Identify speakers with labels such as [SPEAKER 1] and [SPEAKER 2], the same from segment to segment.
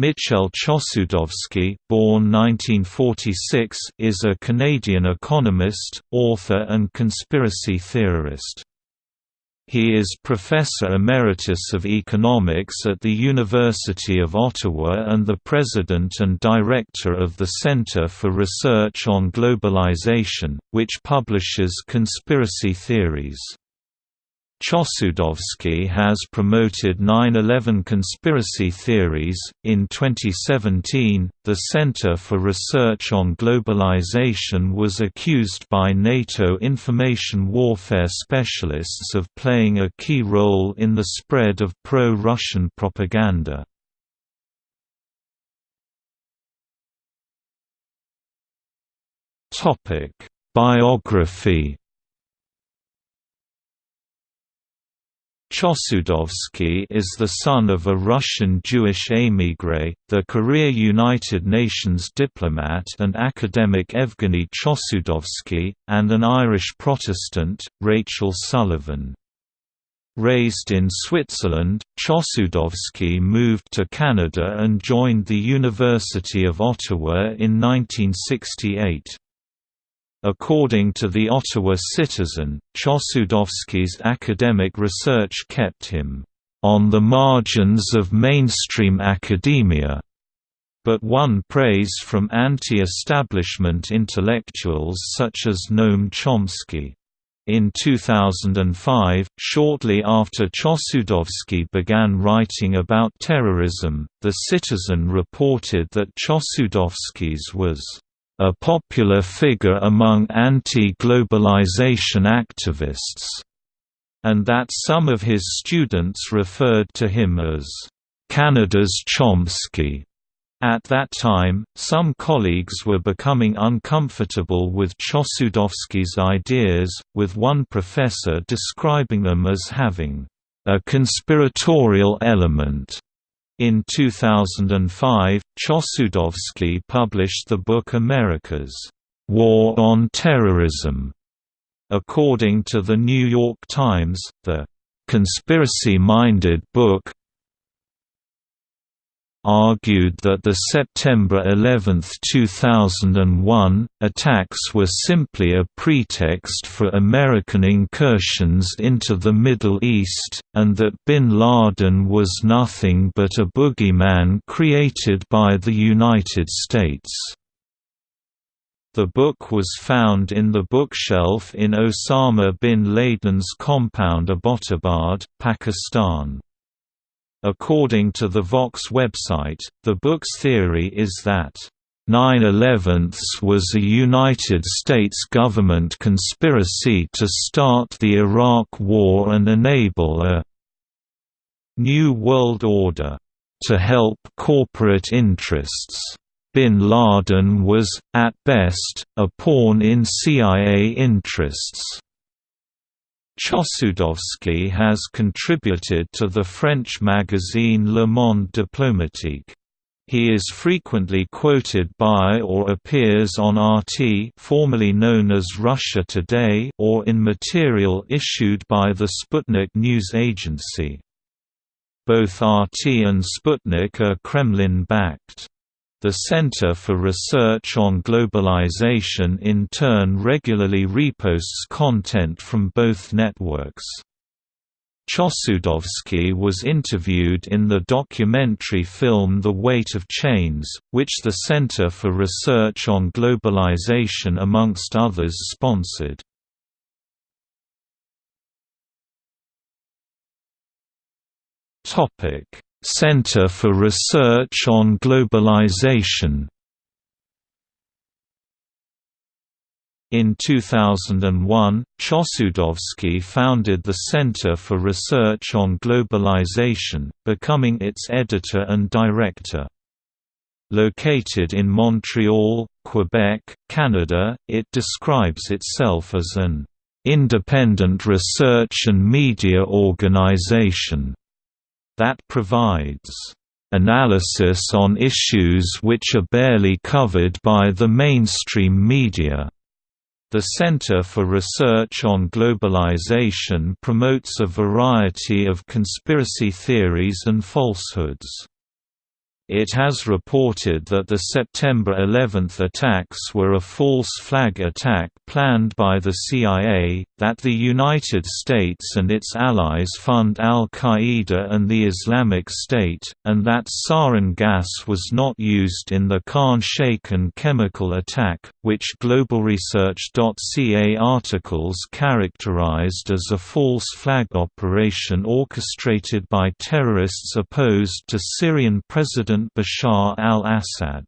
[SPEAKER 1] Michel Chossudovsky, born 1946, is a Canadian economist, author and conspiracy theorist. He is Professor Emeritus of Economics at the University of Ottawa and the President and Director of the Centre for Research on Globalization, which publishes conspiracy theories. Chossudovsky has promoted 9/11 conspiracy theories. In 2017, the Center for Research on Globalization was accused by NATO information warfare specialists of playing a key role in the spread of pro-Russian propaganda. Biography Chossudovsky is the son of a Russian Jewish émigré, the career United Nations diplomat and academic Evgeny Chossudovsky, and an Irish Protestant, Rachel Sullivan. Raised in Switzerland, Chossudovsky moved to Canada and joined the University of Ottawa in 1968. According to the Ottawa Citizen, Chossudovsky's academic research kept him on the margins of mainstream academia, but won praise from anti-establishment intellectuals such as Noam Chomsky. In 2005, shortly after Chossudovsky began writing about terrorism, The Citizen reported that Chossudovsky's was a popular figure among anti-globalization activists, and that some of his students referred to him as Canada's Chomsky. At that time, some colleagues were becoming uncomfortable with Chossudovsky's ideas, with one professor describing them as having a conspiratorial element. In 2005, Chossudovsky published the book America's War on Terrorism. According to the New York Times, the conspiracy-minded book argued that the September 11, 2001, attacks were simply a pretext for American incursions into the Middle East, and that bin Laden was nothing but a boogeyman created by the United States. The book was found in the bookshelf in Osama bin Laden's compound Abbottabad, Pakistan. According to the Vox website, the book's theory is that 9/11 was a United States government conspiracy to start the Iraq War and enable a New World Order to help corporate interests. Bin Laden was, at best, a pawn in CIA interests. Chossudovsky has contributed to the French magazine Le Monde Diplomatique. He is frequently quoted by or appears on RT formerly known as Russia Today or in material issued by the Sputnik news agency. Both RT and Sputnik are Kremlin-backed. The Center for Research on Globalization in turn regularly reposts content from both networks. Chossudovsky was interviewed in the documentary film The Weight of Chains, which the Center for Research on Globalization amongst others sponsored. Center for Research on Globalization In 2001, Chossudovsky founded the Center for Research on Globalization, becoming its editor and director. Located in Montreal, Quebec, Canada, it describes itself as an independent research and media organization that provides analysis on issues which are barely covered by the mainstream media. The Center for Research on Globalization promotes a variety of conspiracy theories and falsehoods. It has reported that the September 11 attacks were a false flag attack planned by the CIA, that the United States and its allies fund al-Qaeda and the Islamic State, and that sarin gas was not used in the Khan Shaykhun chemical attack, which GlobalResearch.ca articles characterized as a false flag operation orchestrated by terrorists opposed to Syrian President Bashar al-Assad.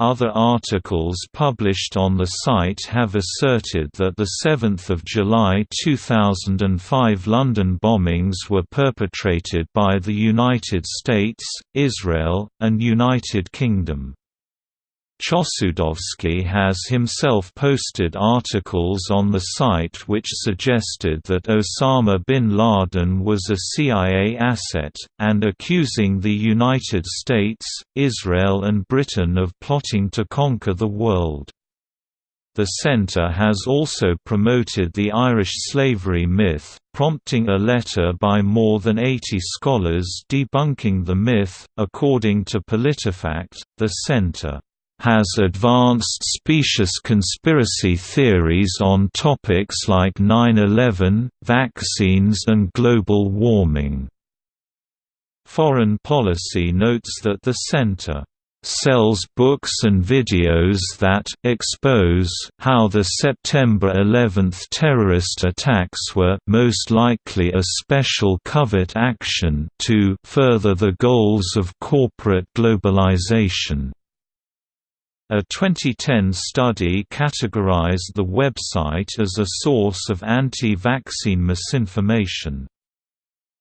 [SPEAKER 1] Other articles published on the site have asserted that the 7th of July 2005 London bombings were perpetrated by the United States, Israel, and United Kingdom. Chossudovsky has himself posted articles on the site which suggested that Osama bin Laden was a CIA asset, and accusing the United States, Israel and Britain of plotting to conquer the world. The Centre has also promoted the Irish slavery myth, prompting a letter by more than 80 scholars debunking the myth. According to PolitiFact, the Centre has advanced specious conspiracy theories on topics like 9-11, vaccines and global warming. Foreign Policy notes that the Center sells books and videos that expose how the September 11 terrorist attacks were most likely a special covert action to further the goals of corporate globalization. A 2010 study categorized the website as a source of anti-vaccine misinformation.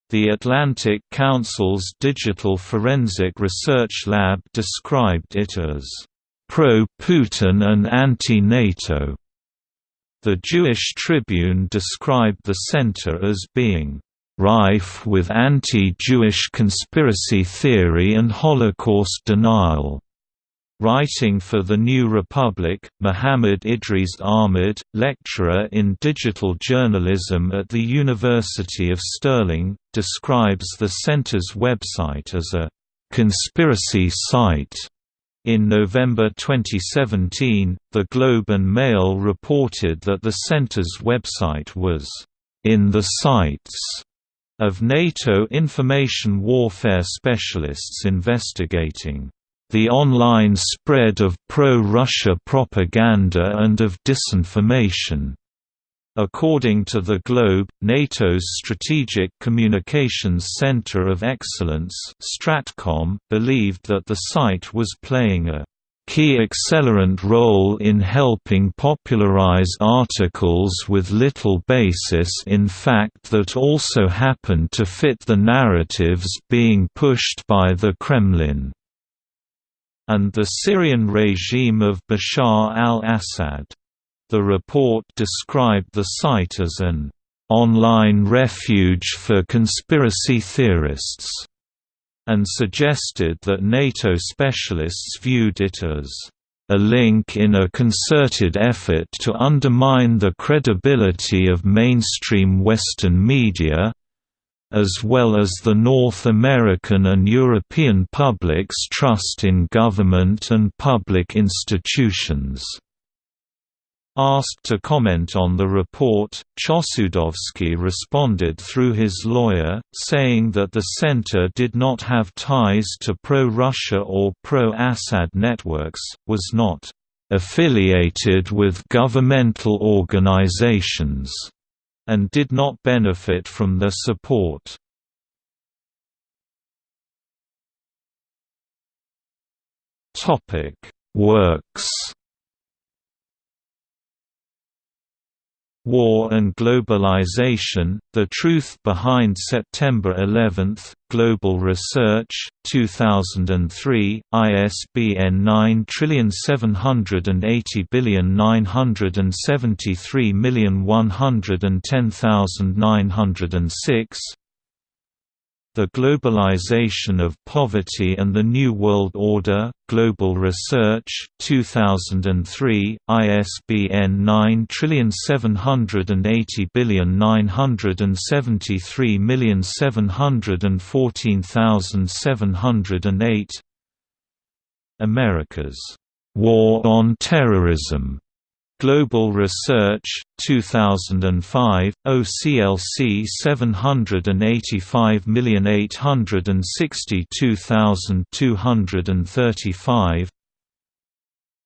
[SPEAKER 1] The Atlantic Council's Digital Forensic Research Lab described it as pro-Putin and anti-NATO. The Jewish Tribune described the center as being rife with anti-Jewish conspiracy theory and Holocaust denial. Writing for The New Republic, Muhammad Idris Ahmed, lecturer in digital journalism at the University of Stirling, describes the center's website as a «conspiracy site». In November 2017, The Globe and Mail reported that the center's website was «in the sights» of NATO information warfare specialists investigating the online spread of pro-Russia propaganda and of disinformation. According to The Globe, NATO's Strategic Communications Center of Excellence Stratcom believed that the site was playing a key accelerant role in helping popularize articles with little basis in fact that also happened to fit the narratives being pushed by the Kremlin and the Syrian regime of Bashar al-Assad. The report described the site as an online refuge for conspiracy theorists, and suggested that NATO specialists viewed it as a link in a concerted effort to undermine the credibility of mainstream Western media, as well as the North American and European public's trust in government and public institutions. Asked to comment on the report, Chossudovsky responded through his lawyer, saying that the center did not have ties to pro-Russia or pro-Assad networks, was not affiliated with governmental organizations and did not benefit from their support. Works War and Globalization, The Truth Behind September 11, Global Research, 2003, ISBN 9780973110906 The Globalization of Poverty and the New World Order, Global Research, 2003, ISBN 9780973714708 America's War on Terrorism Global Research, 2005, OCLC 785862235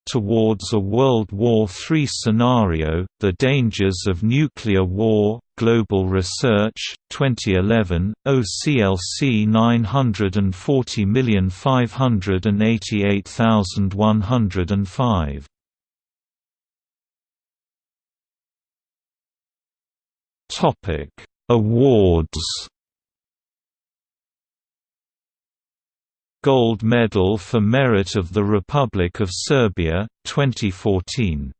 [SPEAKER 1] Towards a World War III Scenario, The Dangers of Nuclear War, Global Research, 2011, OCLC 940588105
[SPEAKER 2] Topic: Awards.
[SPEAKER 1] Gold Medal for Merit of the Republic of Serbia, 2014